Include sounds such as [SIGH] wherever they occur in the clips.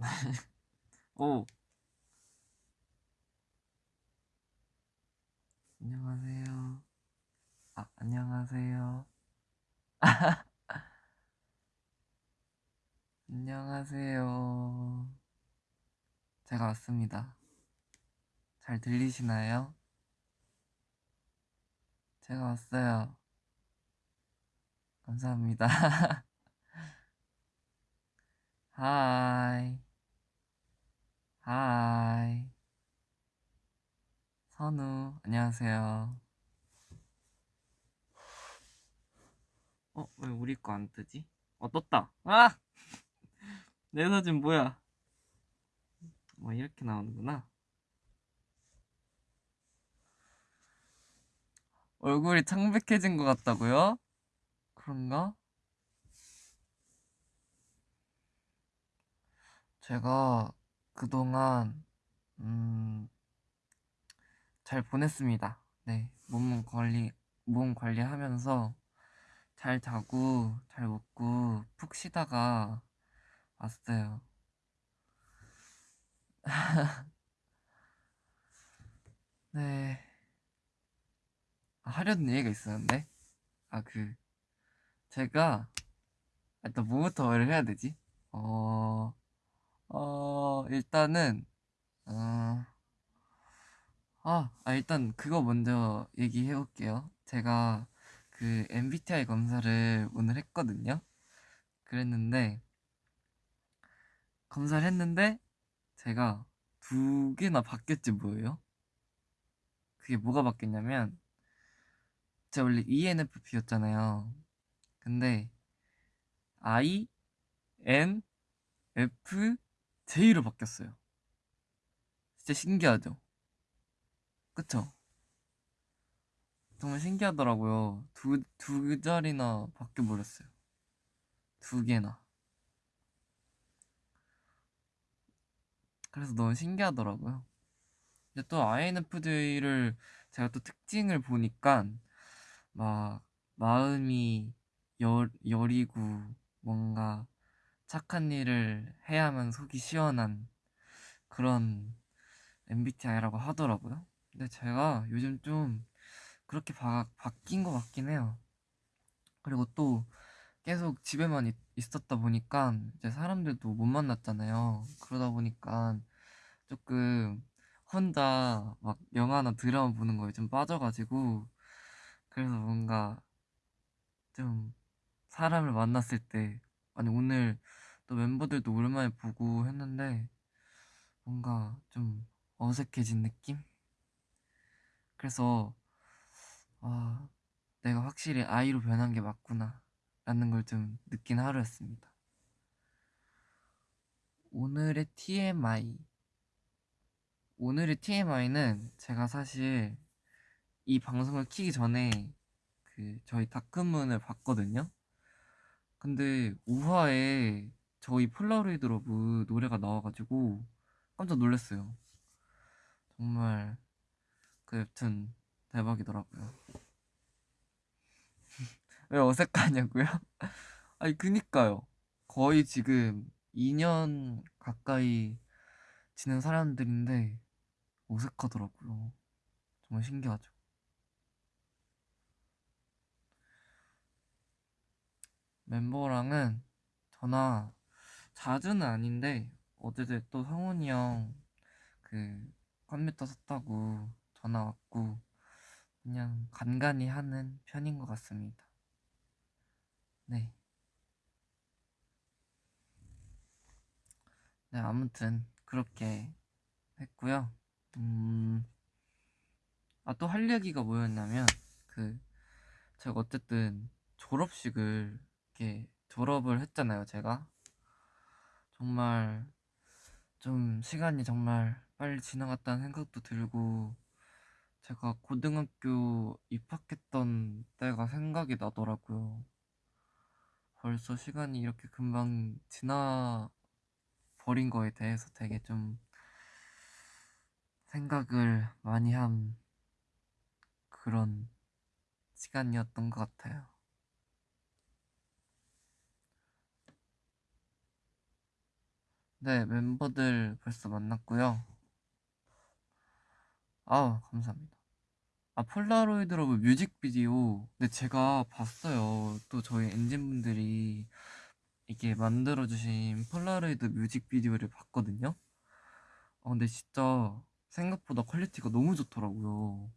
[LAUGHS] 오. 안녕하세요. 아, 안녕하세요. [LAUGHS] 안녕하세요. 제가 왔습니다. 잘 들리시나요? 제가 왔어요. 감사합니다. [LAUGHS] Hi. Hi. 선우, 안녕하세요. 어, 왜 우리 거 안 뜨지? 어, 떴다. 아! [LAUGHS] 내 사진 뭐야? 뭐, 이렇게 나오는구나. 얼굴이 창백해진 것 같다고요? 그런가? 제가 그동안 음, 잘 보냈습니다. 네, 몸 관리 몸 관리하면서 잘 자고 잘 먹고 푹 쉬다가 왔어요. [LAUGHS] 네. 아, 하려는 얘기가 있었는데 아 그 제가 일단 뭐부터 말을 해야 되지? 어, 어 일단은 어, 아, 아 일단 그거 먼저 얘기해 볼게요. 제가 그 MBTI 검사를 오늘 했거든요. 그랬는데 검사를 했는데 제가 두 개나 바뀌었지 뭐예요? 그게 뭐가 바뀌었냐면 제가 원래 ENFP였잖아요. 근데 I, N, F, J로 바뀌었어요. 진짜 신기하죠? 그쵸? 정말 신기하더라고요. 두, 두 자리나 바뀌어버렸어요. 두 개나. 그래서 너무 신기하더라고요. 근데 또 INFJ를 제가 또 특징을 보니까 막 마음이 여, 여리고 뭔가 착한 일을 해야만 속이 시원한 그런 MBTI라고 하더라고요. 근데 제가 요즘 좀 그렇게 바, 바뀐 것 같긴 해요. 그리고 또 계속 집에만 있, 있었다 보니까 이제 사람들도 못 만났잖아요. 그러다 보니까 조금 혼자 막 영화나 드라마 보는 거에 좀 빠져가지고 그래서 뭔가 좀 사람을 만났을 때 아니 오늘 또 멤버들도 오랜만에 보고 했는데 뭔가 좀 어색해진 느낌? 그래서 아 내가 확실히 I로 변한 게 맞구나 라는 걸 좀 느낀 하루였습니다 오늘의 TMI 오늘의 TMI는 제가 사실 이 방송을 키기 전에 그 저희 다크문을 봤거든요. 근데 5화에 저희 Polaroid Love 노래가 나와가지고 깜짝 놀랐어요. 정말 그 여튼 대박이더라고요. [LAUGHS] 왜 어색하냐고요? [LAUGHS] 아니 그니까요. 거의 지금 2년 가까이 지낸 사람들인데 어색하더라고요. 정말 신기하죠. 멤버랑은 전화 자주는 아닌데 어제도 또 성훈이 형 그 컴퓨터 샀다고 전화 왔고 그냥 간간히 하는 편인 것 같습니다. 네. 네, 아무튼 그렇게 했고요. 음, 아, 또 할 얘기가 뭐였냐면, 그, 제가 어쨌든 졸업식을 이렇게 졸업을 했잖아요, 제가. 정말 좀 시간이 정말 빨리 지나갔다는 생각도 들고 제가 고등학교 입학했던 때가 생각이 나더라고요. 벌써 시간이 이렇게 금방 지나 버린 거에 대해서 되게 좀 생각을 많이 한 그런 시간이었던 것 같아요. 네, 멤버들 벌써 만났고요. 아, 감사합니다. 아, Polaroid Love 뮤직비디오. 네, 제가 봤어요. 또 저희 ENGENE분들이 이게 만들어주신 폴라로이드 뮤직비디오를 봤거든요. 아, 근데 진짜 생각보다 quality가 너무 좋더라고요.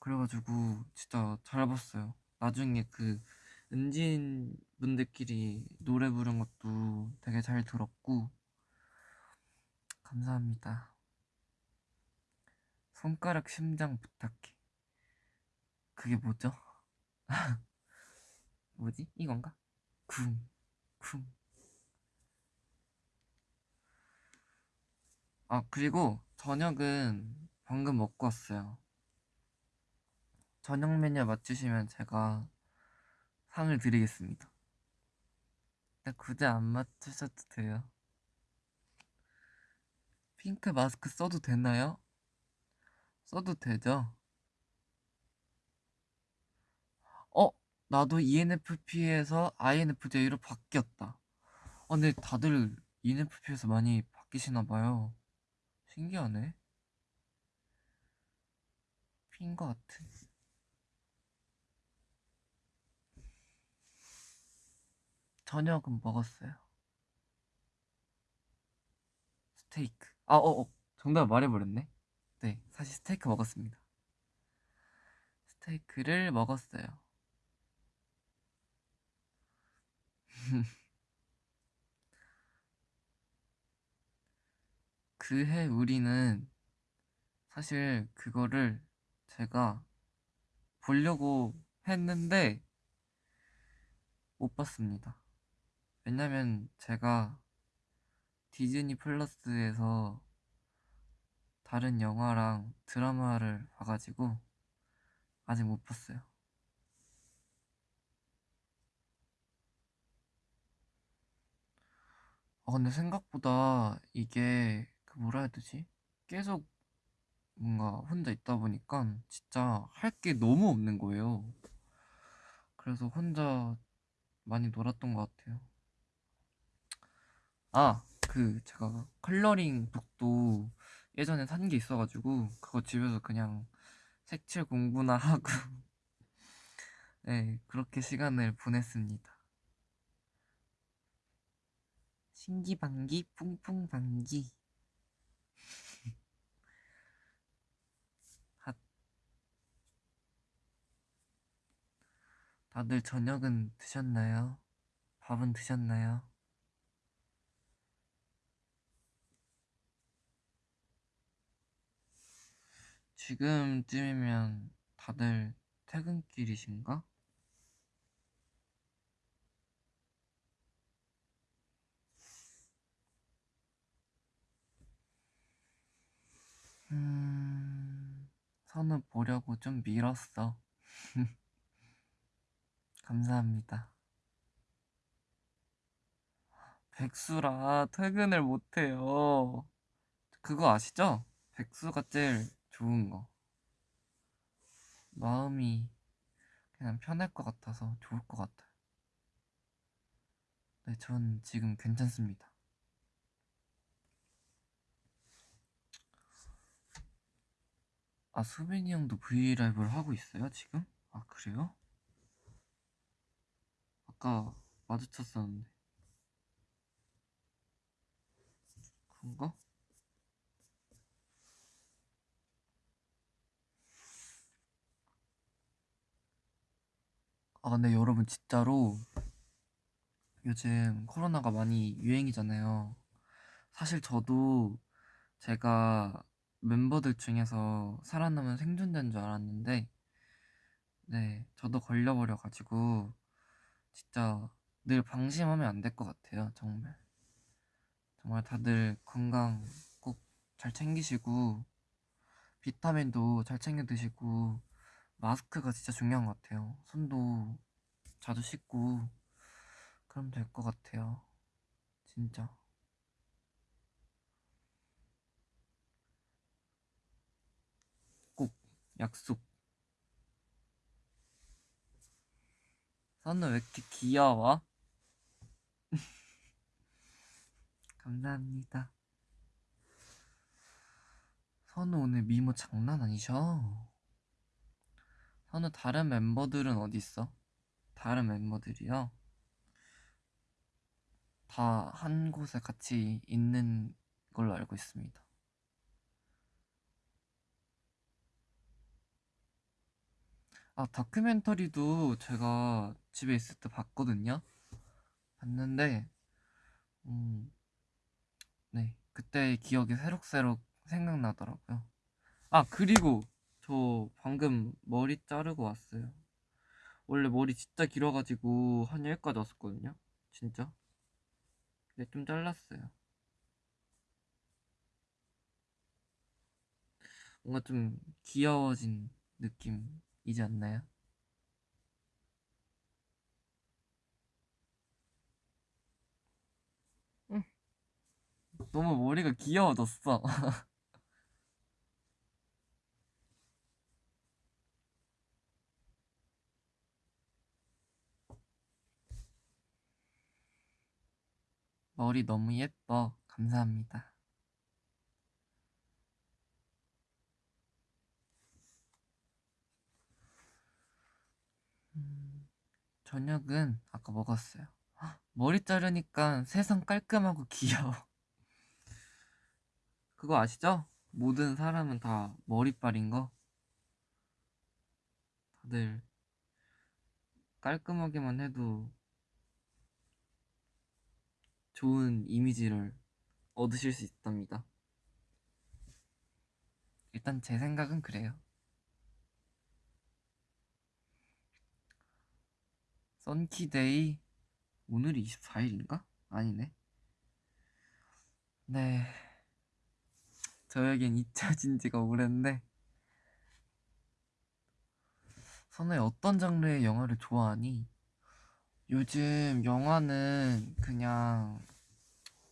그래가지고 진짜 잘 봤어요. 나중에 그 ENGENE 분들끼리 노래 부른 것도 되게 잘 들었고 감사합니다. 손가락 심장 부탁해. 그게 뭐죠? [LAUGHS] 뭐지? 이건가? 쿵, 쿵. 아, 그리고 저녁은 방금 먹고 왔어요. 저녁 메뉴 맞추시면 제가 상을 드리겠습니다. 굳이 안 맞추셔도 돼요. 핑크 마스크 써도 되나요? 써도 되죠? 어? 나도 ENFP에서 INFJ로 바뀌었다. 어, 근데 다들 ENFP에서 많이 바뀌시나 봐요. 신기하네. 핀 것 같은. 저녁은 먹었어요. 스테이크. 아, 어, 어. 정답 말해버렸네. 네, 사실 스테이크 먹었습니다. 스테이크를 먹었어요. [LAUGHS] 그해 우리는 사실 그거를 제가 보려고 했는데 못 봤습니다. 왜냐면 제가 디즈니 플러스에서 다른 영화랑 드라마를 봐가지고 아직 못 봤어요. 아 근데 생각보다 이게 그 뭐라 해야 되지? 계속 뭔가 혼자 있다 보니까 진짜 할 게 너무 없는 거예요. 그래서 혼자 많이 놀았던 것 같아요. 아, 그 제가 컬러링 북도 예전에 산 게 있어가지고 그거 집에서 그냥 색칠 공부나 하고 [LAUGHS] 네 그렇게 시간을 보냈습니다. 신기방기 뿡뿡방기 [LAUGHS] 핫 다들 저녁은 드셨나요? 밥은 드셨나요? 지금쯤이면 다들 퇴근길이신가? 음, 선우 보려고 좀 미뤘어. [LAUGHS] 감사합니다. 백수라 퇴근을 못해요. 그거 아시죠? 백수가 제일 좋은 거. 마음이 그냥 편할 것 같아서 좋을 것 같아요. 네, 전 지금 괜찮습니다. 아, 수빈이 형도 브이라이브를 하고 있어요, 지금? 아, 그래요? 아까 마주쳤었는데. 그런가? 아, 근데 여러분, 진짜로 요즘 코로나가 많이 유행이잖아요. 사실 저도 제가 멤버들 중에서 살아남은 생존자인 줄 알았는데, 네, 저도 걸려버려 가지고, 진짜 늘 방심하면 안 될 것 같아요, 정말. 정말 다들 건강 꼭 잘 챙기시고, 비타민도 잘 챙겨 드시고, 마스크가 진짜 중요한 것 같아요. 손도 자주 씻고, 그럼 될 것 같아요. 진짜. 꼭 약속. 선우 왜 이렇게 귀여워? [LAUGHS] 감사합니다. 선우 오늘 미모 장난 아니셔? 선우 다른 멤버들은 어디 있어? 다른 멤버들이요? 다 한 곳에 같이 있는 걸로 알고 있습니다. 아, 다큐멘터리도 제가 집에 있을 때 봤거든요. 봤는데, 음, 네, 그때의 기억이 새록새록 생각나더라고요. 아, 그리고 저 방금 머리 자르고 왔어요. 원래 머리 진짜 길어가지고 한 여기까지 왔었거든요. 진짜. 근데 좀 잘랐어요. 뭔가 좀 귀여워진 느낌이지 않나요? 응. 너무 머리가 귀여워졌어. [LAUGHS] 머리 너무 예뻐. 감사합니다. 음, 저녁은 아까 먹었어요. 헉, 머리 자르니까 세상 깔끔하고 귀여워. [LAUGHS] 그거 아시죠? 모든 사람은 다 머리빨인 거. 다들 깔끔하게만 해도 좋은 이미지를 얻으실 수 있답니다. 일단 제 생각은 그래요. 썬키데이 오늘이 24일인가? 아니네. 네. 저에겐 잊혀진 지가 오랜데 선우의 어떤 장르의 영화를 좋아하니? 요즘 영화는 그냥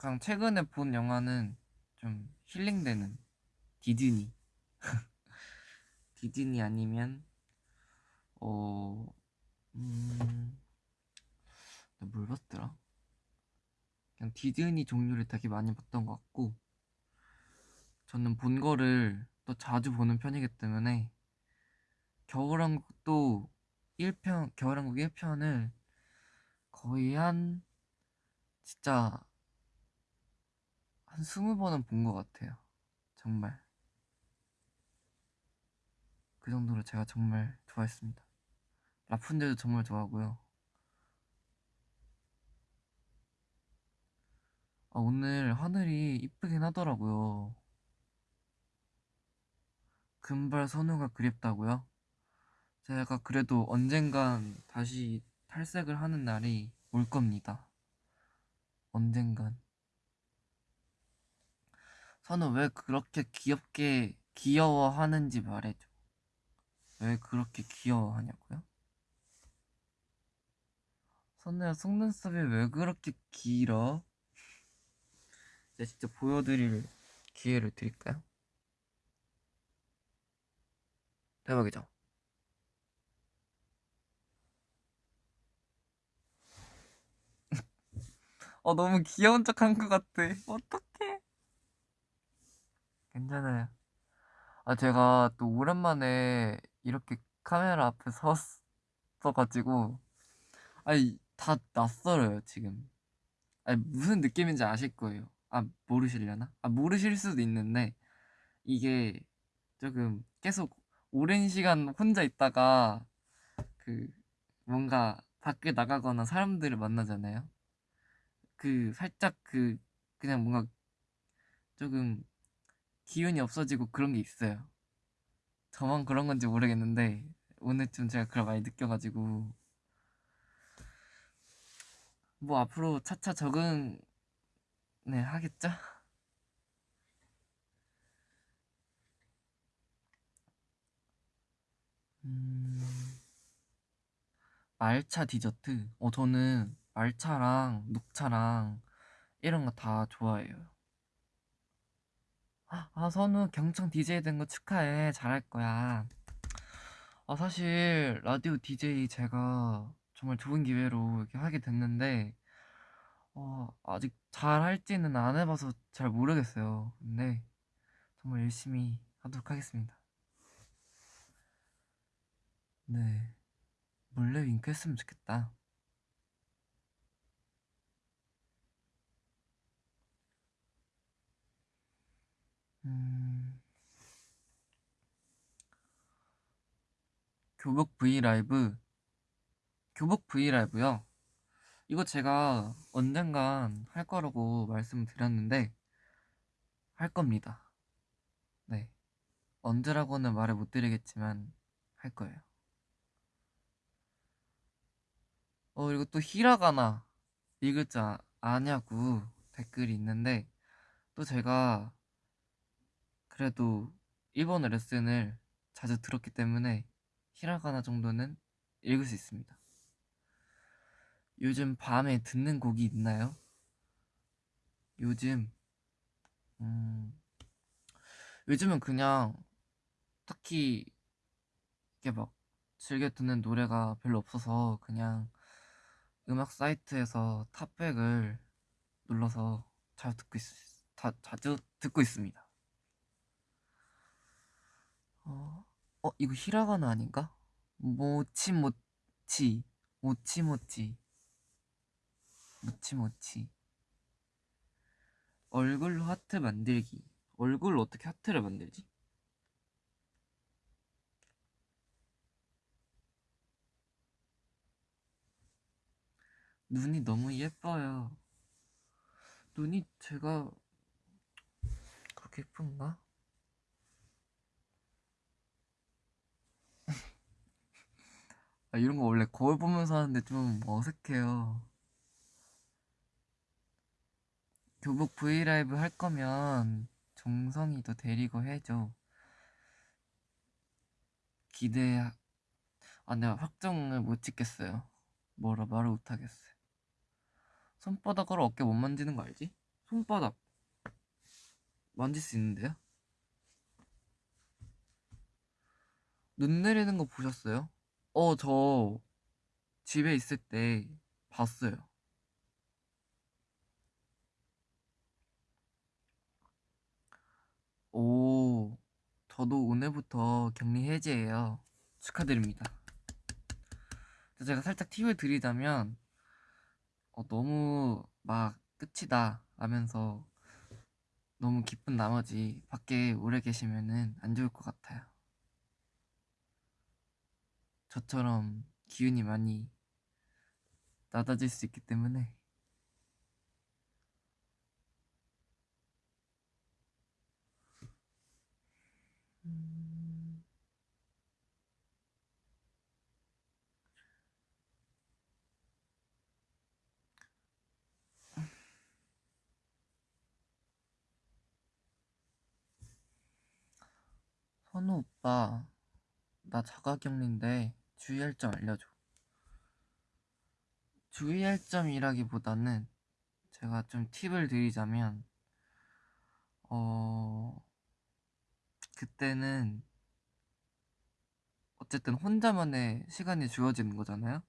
그냥 최근에 본 영화는 좀 힐링되는 디즈니 [LAUGHS] 디즈니 아니면 어... 음... 나뭘 봤더라? 그냥 디즈니 종류를 되게 많이 봤던 것 같고 저는 본 거를 또 자주 보는 편이기 때문에 겨울왕국도 1편, 겨울왕국 1편을 거의 한 진짜 한 스무 번은 본 것 같아요. 정말 그 정도로 제가 정말 좋아했습니다. 라푼젤도 정말 좋아하고요. 아, 오늘 하늘이 이쁘긴 하더라고요. 금발 선우가 그립다고요? 제가 그래도 언젠간 다시 탈색을 하는 날이 올 겁니다. 언젠간. 선우 왜 그렇게 귀엽게 귀여워하는지 말해줘. 왜 그렇게 귀여워하냐고요? 선우야 속눈썹이 왜 그렇게 길어? 제가 진짜 보여드릴 기회를 드릴까요? 대박이죠? [LAUGHS] 어 너무 귀여운 척한 것 같아 어떡해 괜찮아요. 아 제가 또 오랜만에 이렇게 카메라 앞에 [LAUGHS] 섰어가지고 아니 다 낯설어요 지금. 아니 무슨 느낌인지 아실 거예요. 아 모르시려나? 아 모르실 수도 있는데 이게 조금 계속 오랜 시간 혼자 있다가 그 뭔가 밖에 나가거나 사람들을 만나잖아요. 그 살짝 그 그냥 뭔가 조금 기운이 없어지고 그런 게 있어요. 저만 그런 건지 모르겠는데 오늘쯤 제가 그걸 많이 느껴가지고 뭐 앞으로 차차 적응 네 하겠죠? 음... 말차 디저트 어 저는 말차랑 녹차랑 이런 거 다 좋아해요. 아, 선우 경청 DJ 된 거 축하해. 잘할 거야. 아, 사실 라디오 DJ 제가 정말 좋은 기회로 이렇게 하게 됐는데, 어, 아직 잘 할지는 안 해봐서 잘 모르겠어요. 근데 정말 열심히 하도록 하겠습니다. 네. 몰래 윙크했으면 좋겠다. 음... 교복 브이라이브. 교복 브이라이브요. 이거 제가 언젠간 할 거라고 말씀드렸는데 할 겁니다. 네. 언제라고는 말을 못 드리겠지만 할 거예요. 어 그리고 또 히라가나 읽을 줄 아, 아냐고 댓글이 있는데 또 제가 그래도 일본어 레슨을 자주 들었기 때문에 히라가나 정도는 읽을 수 있습니다. 요즘 밤에 듣는 곡이 있나요? 요즘 음 요즘은 그냥 딱히 이게 막 즐겨 듣는 노래가 별로 없어서 그냥 음악 사이트에서 탑백을 눌러서 자주 듣고 있, 다, 자주 듣고 있습니다. 어, 어 이거 히라가나 아닌가? 모치모치 모치모치 모치모치 얼굴로 하트 만들기 얼굴로 어떻게 하트를 만들지? 눈이 너무 예뻐요 눈이 제가 그렇게 예쁜가? 아, 이런 거 원래 거울 보면서 하는데 좀 어색해요. 교복 브이라이브 할 거면 정성이도 데리고 해줘. 기대, 아, 내가 확정을 못 짓겠어요. 뭐라 말을 못 하겠어요. 손바닥으로 어깨 못 만지는 거 알지? 손바닥 만질 수 있는데요? 눈 내리는 거 보셨어요? 어, 저 집에 있을 때 봤어요. 오, 저도 오늘부터 격리 해제예요. 축하드립니다. 제가 살짝 팁을 드리자면, 어, 너무 막 끝이다 하면서 너무 기쁜 나머지 밖에 오래 계시면은 안 좋을 것 같아요. 저처럼 기운이 많이 낮아질 수 있기 때문에 음... 선우 오빠 나 자가격리인데 주의할 점 알려줘. 주의할 점이라기보다는 제가 좀 팁을 드리자면, 어, 그때는 어쨌든 혼자만의 시간이 주어지는 거잖아요?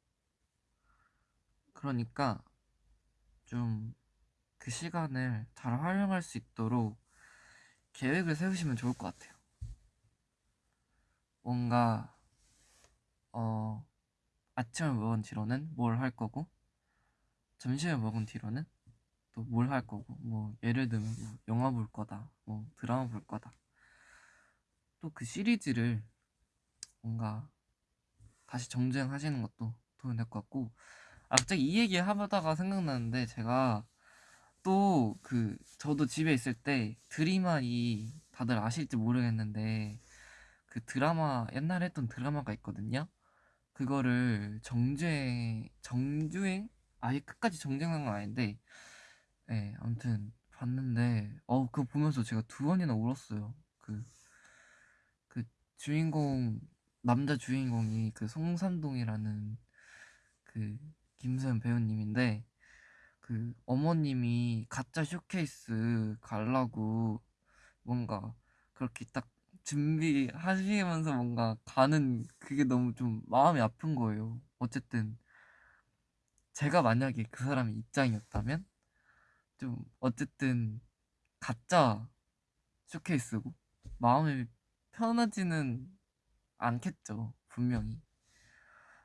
그러니까 좀 그 시간을 잘 활용할 수 있도록 계획을 세우시면 좋을 것 같아요. 뭔가 어, 아침을 먹은 뒤로는 뭘 할 거고, 점심을 먹은 뒤로는 또 뭘 할 거고, 뭐, 예를 들면, 뭐 영화 볼 거다, 뭐, 드라마 볼 거다. 또 그 시리즈를 뭔가 다시 정주행하시는 것도 도움이 될 것 같고, 아, 갑자기 이 얘기 하다가 생각나는데, 제가 또 그, 저도 집에 있을 때 드림아이 다들 아실지 모르겠는데, 그 드라마, 옛날에 했던 드라마가 있거든요. 그거를 정주행 정주행? 아예 끝까지 정주행한 건 아닌데 예 네, 아무튼 봤는데 어 그거 보면서 제가 두 번이나 울었어요. 그그 그 주인공 남자 주인공이 그 송산동이라는 그 김수현 배우님인데 그 어머님이 가짜 쇼케이스 갈라고 뭔가 그렇게 딱 준비하시면서 뭔가 가는 그게 너무 좀 마음이 아픈 거예요. 어쨌든 제가 만약에 그 사람의 입장이었다면 좀 어쨌든 가짜 쇼케이스고 마음이 편하지는 않겠죠 분명히.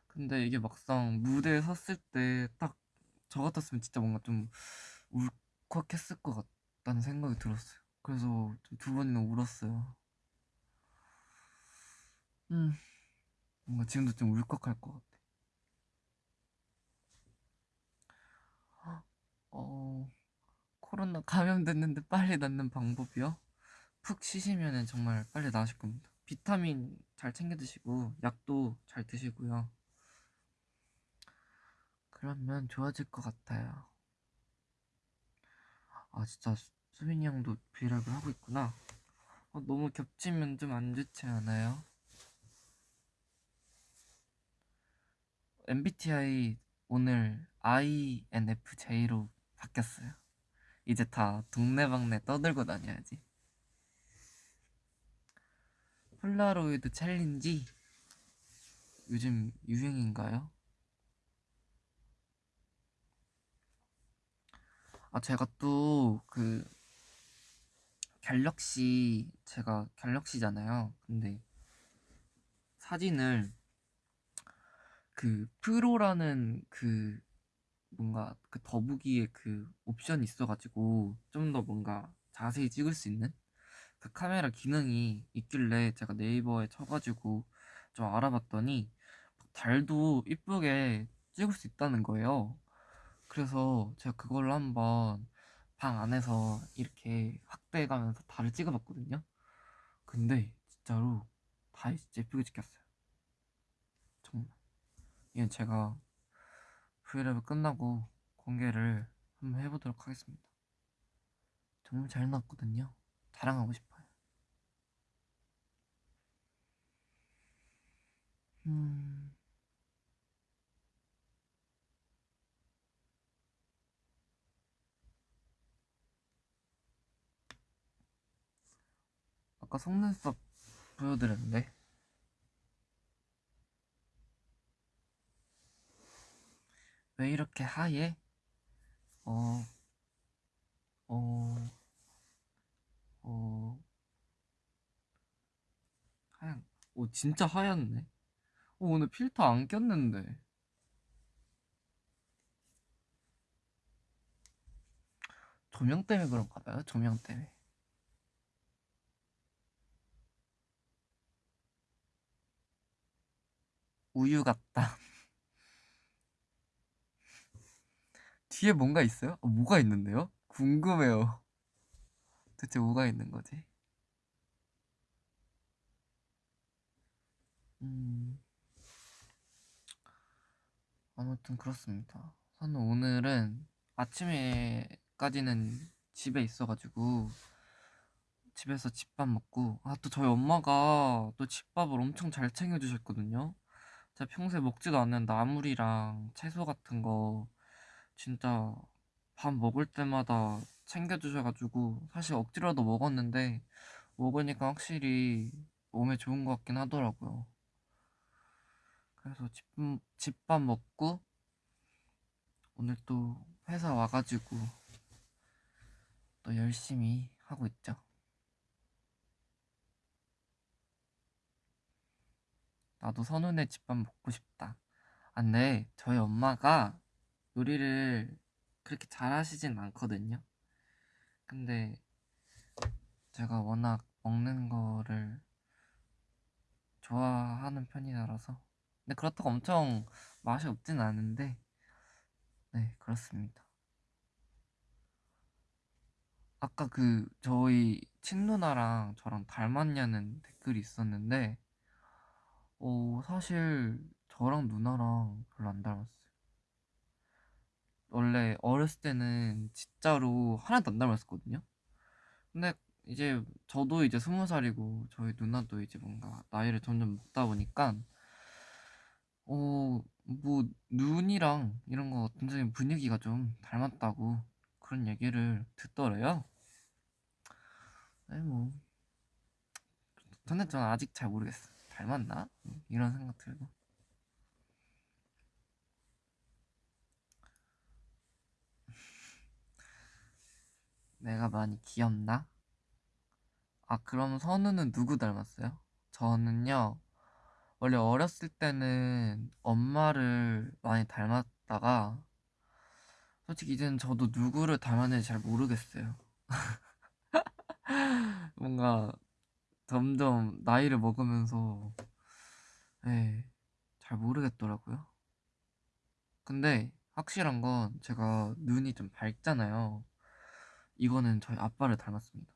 근데 이게 막상 무대에 섰을 때 딱 저 같았으면 진짜 뭔가 좀 울컥했을 것 같다는 생각이 들었어요. 그래서 좀두 번이나 울었어요 음 뭔가 지금도 좀 울컥할 것 같아 어 코로나 감염됐는데 빨리 낫는 방법이요? 푹 쉬시면 정말 빨리 나으실 겁니다. 비타민 잘 챙겨 드시고 약도 잘 드시고요. 그러면 좋아질 것 같아요. 아 진짜 수빈이 형도 브이라이브를 하고 있구나. 어, 너무 겹치면 좀 안 좋지 않아요? MBTI 오늘 INFJ로 바뀌었어요. 이제 다 동네방네 떠들고 다녀야지. 폴라로이드 challenge 요즘 유행인가요? 아 제가 또 그 갤럭시 제가 갤럭시잖아요. 근데 사진을 그 프로라는 그 뭔가 그 더보기에 그 옵션이 있어가지고 좀 더 뭔가 자세히 찍을 수 있는 그 카메라 기능이 있길래 제가 네이버에 쳐가지고 좀 알아봤더니 달도 이쁘게 찍을 수 있다는 거예요. 그래서 제가 그걸로 한번 방 안에서 이렇게 확대해가면서 달을 찍어봤거든요. 근데 진짜로 달이 진짜 예쁘게 찍혔어요. 이건 제가 브이라이브 끝나고 공개를 한번 해보도록 하겠습니다. 정말 잘 나왔거든요. 자랑하고 싶어요. 음. 아까 속눈썹 보여드렸는데 왜 이렇게 하얘? 어, 어, 어, 하얀, 오, 진짜 하얗네. 오, 오늘 필터 안 꼈는데. 조명 때문에 그런가 봐요, 조명 때문에. 우유 같다. 뒤에 뭔가 있어요? 어, 뭐가 있는데요? 궁금해요. [LAUGHS] 대체 뭐가 있는 거지? 음. 아무튼 그렇습니다. 저는 오늘은 아침에까지는 집에 있어가지고 집에서 집밥 먹고 아 또 저희 엄마가 또 집밥을 엄청 잘 챙겨주셨거든요. 제가 평소에 먹지도 않는 나물이랑 채소 같은 거 진짜 밥 먹을 때마다 챙겨주셔가지고 사실 억지로도 먹었는데 먹으니까 확실히 몸에 좋은 것 같긴 하더라고요. 그래서 집, 집밥 먹고 오늘 또 회사 와가지고 또 열심히 하고 있죠. 나도 선우네 집밥 먹고 싶다. 아, 네, 저희 엄마가 요리를 그렇게 잘하시진 않거든요. 근데 제가 워낙 먹는 거를 좋아하는 편이라서 근데 그렇다고 엄청 맛이 없진 않은데 네 그렇습니다. 아까 그 저희 친누나랑 저랑 닮았냐는 댓글이 있었는데 어 사실 저랑 누나랑 별로 안 닮았어요. 원래 어렸을 때는 진짜로 하나도 안 닮았었거든요. 근데 이제 저도 이제 스무 살이고 저희 누나도 이제 뭔가 나이를 점점 먹다 보니까 어 뭐 눈이랑 이런 거 굉장히 분위기가 좀 닮았다고 그런 얘기를 듣더래요. 네, 뭐 근데 저는 아직 잘 모르겠어. 닮았나? 이런 생각 들고. 내가 많이 귀엽나? 아, 그럼 선우는 누구 닮았어요? 저는요, 원래 어렸을 때는 엄마를 많이 닮았다가, 솔직히 이제는 저도 누구를 닮았는지 잘 모르겠어요. [LAUGHS] 뭔가 점점 나이를 먹으면서, 예, 잘 모르겠더라고요. 근데 확실한 건 제가 눈이 좀 밝잖아요. 이거는 저희 아빠를 닮았습니다.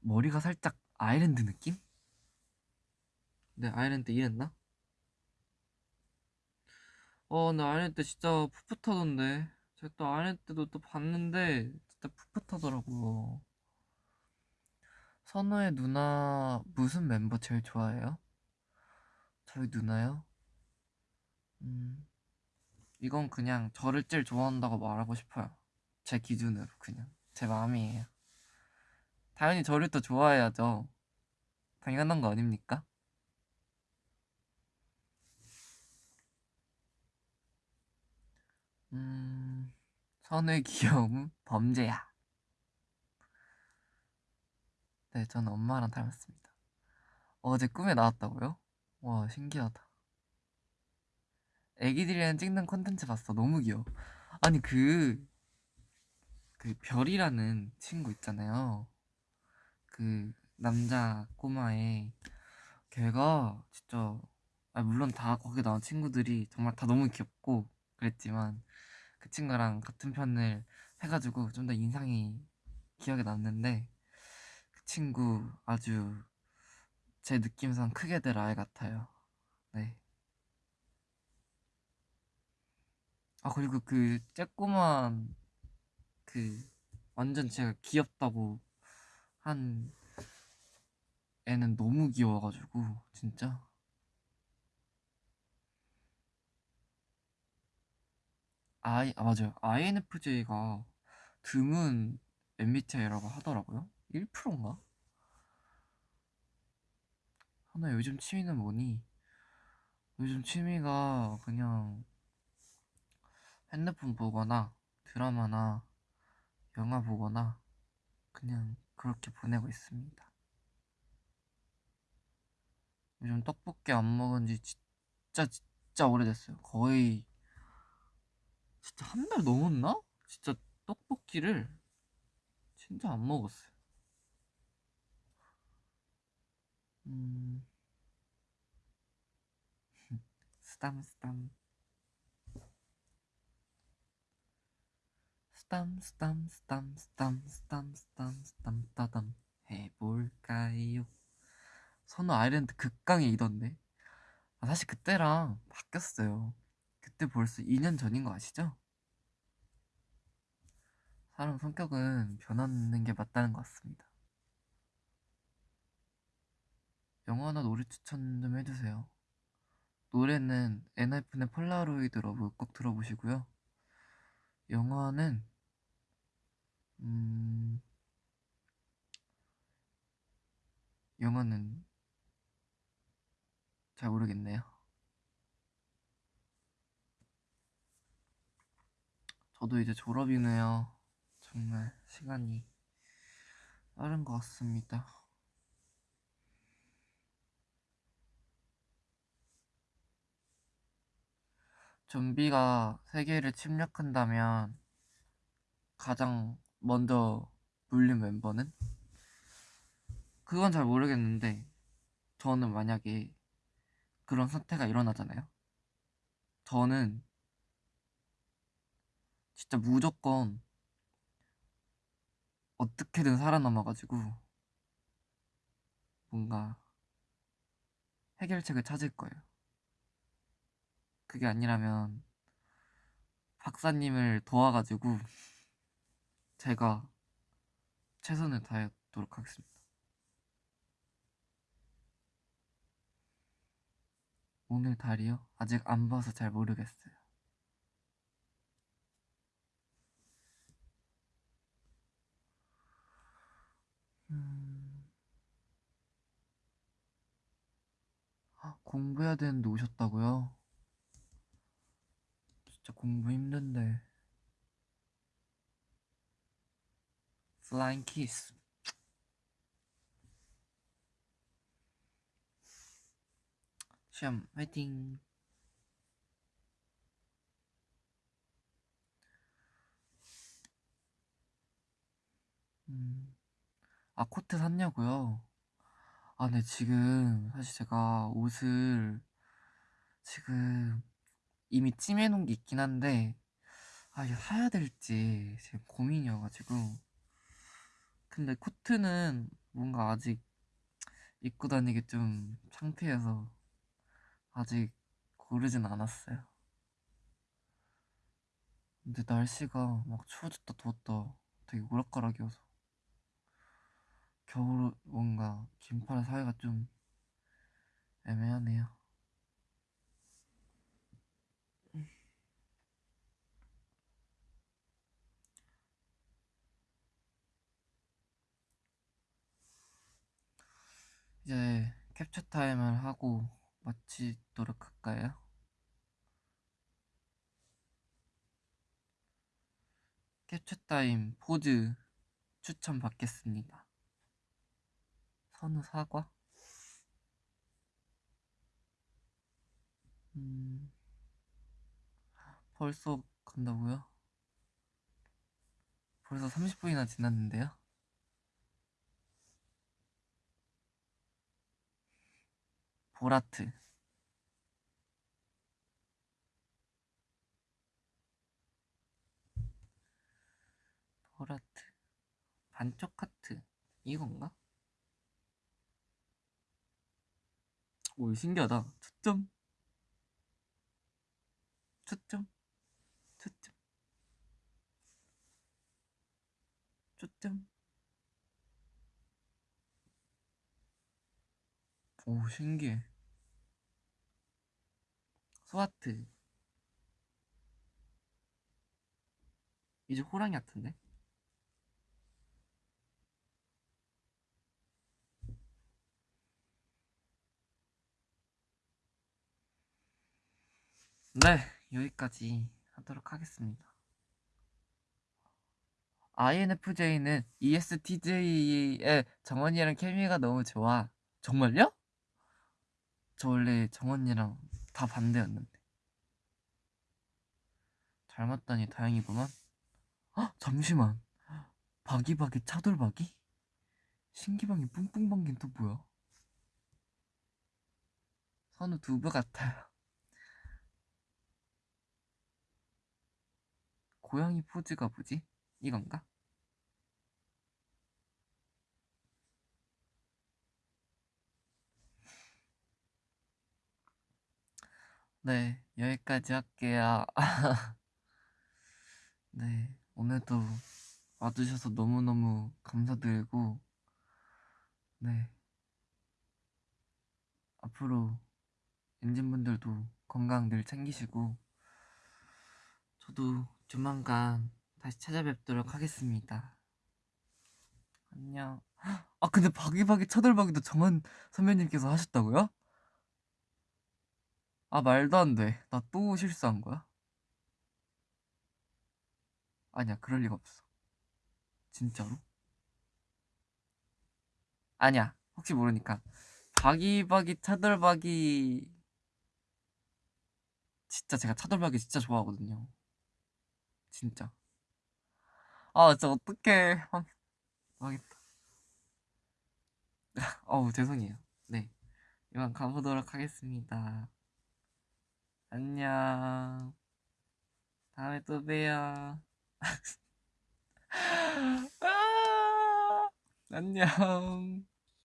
머리가 살짝 아일랜드 느낌? 네, 아일랜드 이랬나? 어, 나 아일랜드 진짜 풋풋하던데. 제가 또 아일랜드도 또 봤는데 진짜 풋풋하더라고요. 선우의 누나 무슨 멤버 제일 좋아해요? 저희 누나요? 음, 이건 그냥 저를 제일 좋아한다고 말하고 싶어요. 제 기준으로 그냥 제 마음이에요. 당연히 저를 더 좋아해야죠. 당연한 거 아닙니까? 음, 선의 귀여움은 [LAUGHS] 범죄야. 네, 저는 엄마랑 닮았습니다. 어제 꿈에 나왔다고요? 와, 신기하다. 애기들이랑 찍는 콘텐츠 봤어. 너무 귀여워. 아니, 그, 그 별이라는 친구 있잖아요. 그 남자 꼬마의 걔가 진짜 아 물론 다 거기 나온 친구들이 정말 다 너무 귀엽고 그랬지만 그 친구랑 같은 편을 해가지고 좀 더 인상이 기억에 남는데 그 친구 아주 제 느낌상 크게 될 아이 같아요. 네. 아 그리고 그 쬐꼬만 그 완전 제가 귀엽다고 한 애는 너무 귀여워가지고 진짜 아이 아 맞아요 INFJ가 드문 MBTI라고 하더라고요 1%인가? 하나 요즘 취미는 뭐니? 요즘 취미가 그냥 핸드폰 보거나 드라마나 영화 보거나 그냥 그렇게 보내고 있습니다. 요즘 떡볶이 안 먹은 지 진짜 진짜 오래됐어요. 거의 진짜 한 달 넘었나? 진짜 떡볶이를 진짜 안 먹었어요. 음... [LAUGHS] 쓰담 쓰담 쓰담 쓰담 쓰담 쓰담 쓰담 쓰담 쓰담. 해볼까요? 선우 아일랜드 극강의 E던데? 아, 사실 그때랑 바뀌었어요. 그때 벌써 2년 전인 거 아시죠? 사람 성격은 변하는 게 맞다는 것 같습니다. 영화나 노래 추천 좀 해주세요. 노래는 엔하이픈의 Polaroid Love 꼭 들어보시고요. 영화는 음... 영화는 잘 모르겠네요. 저도 이제 졸업이네요. 정말 시간이 빠른 것 같습니다. 좀비가 세계를 침략한다면 가장 먼저 물린 멤버는? 그건 잘 모르겠는데 저는 만약에 그런 사태가 일어나잖아요. 저는 진짜 무조건 어떻게든 살아남아가지고 뭔가 해결책을 찾을 거예요. 그게 아니라면 박사님을 도와가지고 제가 최선을 다하도록 하겠습니다. 오늘 달이요? 아직 안 봐서 잘 모르겠어요. 음... 아, 공부해야 되는데 오셨다고요? 진짜 공부 힘든데 플라잉 키스 시험 화이팅 음. 아 코트 샀냐고요? 아 네 지금 사실 제가 옷을 지금 이미 찜해놓은 게 있긴 한데 아 이게 사야 될지 지금 고민이어가지고 근데 코트는 뭔가 아직 입고 다니기 좀 창피해서 아직 고르진 않았어요. 근데 날씨가 막 추워졌다 더웠다 되게 오락가락이어서 겨울 뭔가 긴팔 사이가 좀 애매하네요 이제 캡처 타임을 하고 마치도록 할까요? 캡처 타임 포즈 추천 받겠습니다. 선우 사과? 음, 벌써 간다고요? 벌써 30분이나 지났는데요? 보라트. 보라트. 반쪽 하트. 이건가? 오 신기하다. 초점. 초점. 초점. 초점 오 신기해 스와트 이제 호랑이 같은데? 네 여기까지 하도록 하겠습니다 INFJ는 ESTJ의 정원이랑 케미가 너무 좋아 정말요? 저 원래 정원이랑 다 반대였는데 잘 맞다니 다행이구만 헉 잠시만 바기바기 차돌바기? 신기방이 뿡뿡 방긴 또 뭐야? 선우 두부 같아요 고양이 포즈가 뭐지? 이건가? 네, 여기까지 할게요. [LAUGHS] 네, 오늘도 와주셔서 너무너무 감사드리고, 네. 앞으로 엔진분들도 건강 늘 챙기시고, 저도 조만간 다시 찾아뵙도록 하겠습니다. 안녕. [GASPS] 아, 근데 바기바기 차돌박이도 정한 선배님께서 하셨다고요? 아 말도 안 돼. 나 또 실수한 거야? 아니야, 그럴 리가 없어. 진짜로? 아니야, 혹시 모르니까. 바기바기 차돌박이 진짜 제가 차돌박이 진짜 좋아하거든요. 진짜. 아, 진짜 어떡해. 망했다. [LAUGHS] 어우, 죄송해요. 네. 이만 가보도록 하겠습니다. 안녕. 다음에 또 봬요. [LAUGHS] 아, 안녕.